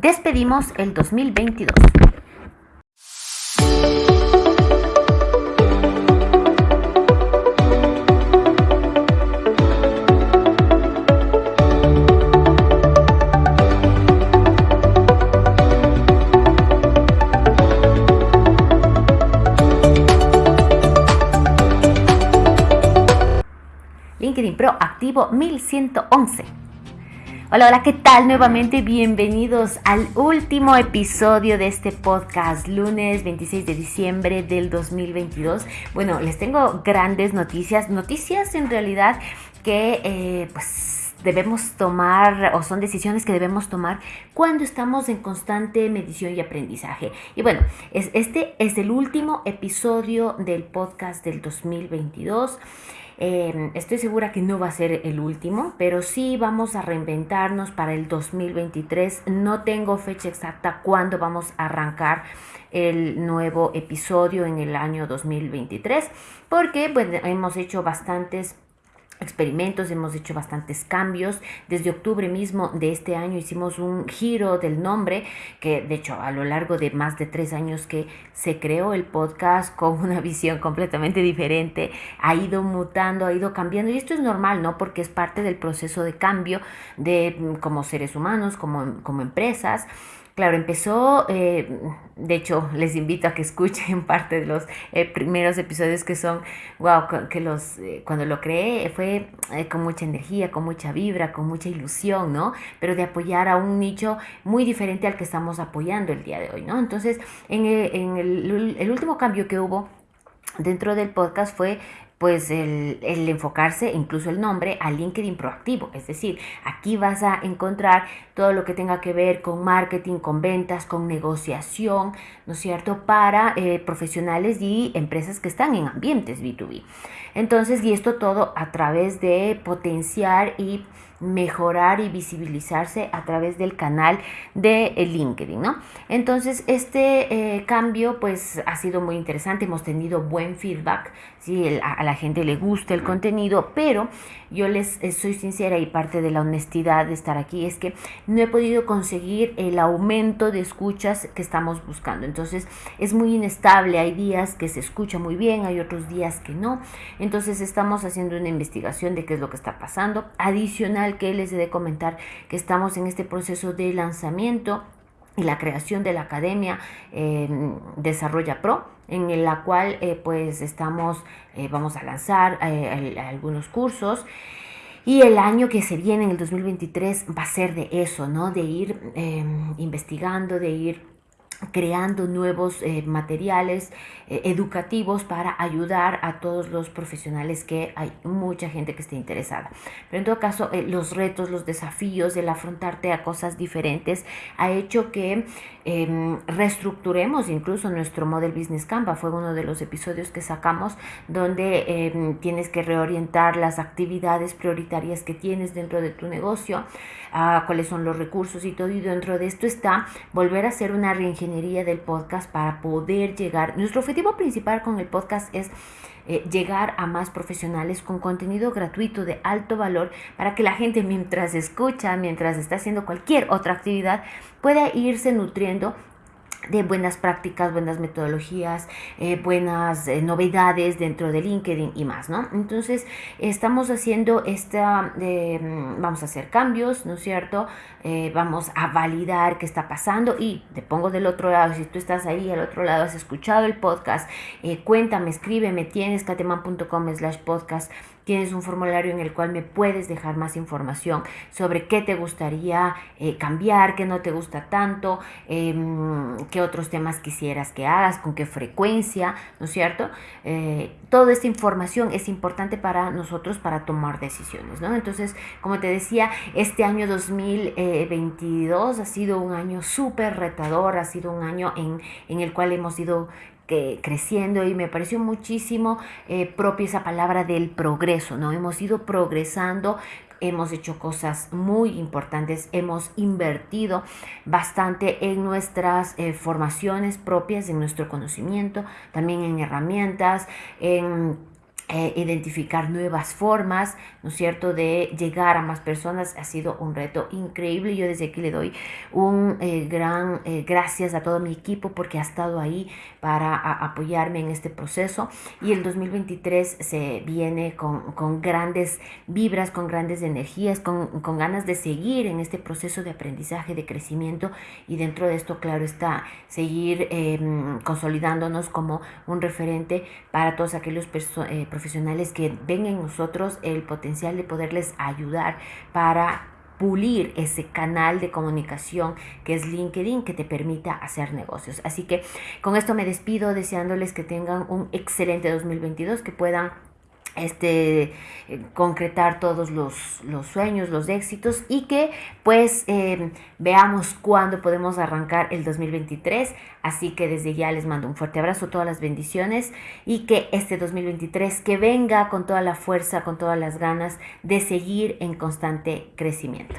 despedimos el 2022. LinkedIn Pro activo 1111. Hola, hola, ¿qué tal? Nuevamente bienvenidos al último episodio de este podcast, lunes 26 de diciembre del 2022. Bueno, les tengo grandes noticias, noticias en realidad que eh, pues debemos tomar o son decisiones que debemos tomar cuando estamos en constante medición y aprendizaje. Y bueno, es, este es el último episodio del podcast del 2022. Em, estoy segura que no va a ser el último, pero sí vamos a reinventarnos para el 2023. No tengo fecha exacta cuándo vamos a arrancar el nuevo episodio en el año 2023, porque hemos hecho bastantes experimentos, hemos hecho bastantes cambios. Desde octubre mismo de este año hicimos un giro del nombre, que de hecho a lo largo de más de tres años que se creó el podcast con una visión completamente diferente, ha ido mutando, ha ido cambiando. Y esto es normal, ¿no? Porque es parte del proceso de cambio de mm, como seres humanos, como, como empresas. Claro, empezó, eh, de hecho, les invito a que escuchen parte de los eh, primeros episodios que son, wow, que los, eh, cuando lo creé fue con mucha energía, con mucha vibra, con mucha ilusión, ¿no? Pero de apoyar a un nicho muy diferente al que estamos apoyando el día de hoy, ¿no? Entonces, en, en el, el último cambio que hubo dentro del podcast fue pues el, enfocarse, incluso el nombre, a LinkedIn proactivo. Es decir, aquí vas a encontrar todo lo que tenga que ver con marketing, con ventas, con negociación, ¿no es cierto?, para eh, profesionales y empresas que están en ambientes B2B. Entonces, y esto todo a través de potenciar y mejorar y visibilizarse a través del canal de LinkedIn, ¿no? Entonces, este eh, cambio pues ha sido muy interesante, hemos tenido buen feedback, ¿sí? a, la gente le gusta el contenido, pero yo les eh, soy sincera y parte de la honestidad de estar aquí es que no he podido conseguir el aumento de escuchas que estamos buscando. Entonces, es muy inestable, hay días que se escucha muy bien, hay otros días que no. Entonces, estamos haciendo una investigación de qué es lo que está pasando. Adicional que les he de comentar que estamos en este proceso de lanzamiento y la creación de la Academia em, Desarrolla Pro, en la cual eh, pues estamos, eh, vamos a lanzar eh, algunos cursos. Y el año que se viene, en el 2023, va a ser de eso, ¿no? De ir em, investigando, de ir creando nuevos eh, materiales eh, educativos para ayudar a todos los profesionales que hay mucha gente que esté interesada. Pero en todo caso, eh, los retos, los desafíos, el afrontarte a cosas diferentes ha hecho que em, reestructuremos incluso nuestro Model Business Canva. Fue uno de los episodios que sacamos donde em, tienes que reorientar las actividades prioritarias que tienes dentro de tu negocio, a cuáles son los recursos y todo. Y dentro de esto está volver a hacer una reingeniería del podcast para poder llegar. Nuestro objetivo principal con el podcast es eh, llegar a más profesionales con contenido gratuito de alto valor para que la gente mientras escucha, mientras está haciendo cualquier otra actividad, pueda irse nutriendo de buenas prácticas, buenas metodologías, eh, buenas eh, novedades dentro de LinkedIn y más, ¿no? Entonces, estamos haciendo esta, mm, vamos a hacer cambios, ¿no es cierto? Eh, vamos a validar qué está pasando y te pongo del otro lado, si tú estás ahí al otro lado, has escuchado el podcast, cuéntame, escríbeme, tienes cateman.com slash podcast Tienes un formulario en el cual me puedes dejar más información sobre qué te gustaría eh, cambiar, qué no te gusta tanto, em, qué otros temas quisieras que hagas, con qué frecuencia, ¿no es cierto? Eh, toda esta información es importante para nosotros para tomar decisiones, ¿no? Entonces, como te decía, este año 2022 ha sido un año súper retador, ha sido un año en, en el cual hemos ido creciendo y me pareció muchísimo eh, propia esa palabra del progreso, ¿no? Hemos ido progresando, hemos hecho cosas muy importantes, hemos invertido bastante en nuestras eh, formaciones propias, en nuestro conocimiento, también en herramientas, en eh, identificar nuevas formas, ¿no es cierto?, de llegar a más personas. Ha sido un reto increíble. Yo desde aquí le doy un eh, gran eh, gracias a todo mi equipo porque ha estado ahí para apoyarme en este proceso. Y el 2023 se viene con, con grandes vibras, con grandes energías, con, con, ganas de seguir en este proceso de aprendizaje, de crecimiento. Y dentro de esto, claro está, seguir em, consolidándonos como un referente para todos aquellos personas profesionales que ven en nosotros el potencial de poderles ayudar para pulir ese canal de comunicación que es LinkedIn que te permita hacer negocios. Así que con esto me despido deseándoles que tengan un excelente 2022, que puedan este, concretar todos los, sueños, los éxitos y que pues em, veamos cuándo podemos arrancar el 2023. Así que desde ya les mando un fuerte abrazo, todas las bendiciones y que este 2023 que venga con toda la fuerza, con todas las ganas de seguir en constante crecimiento.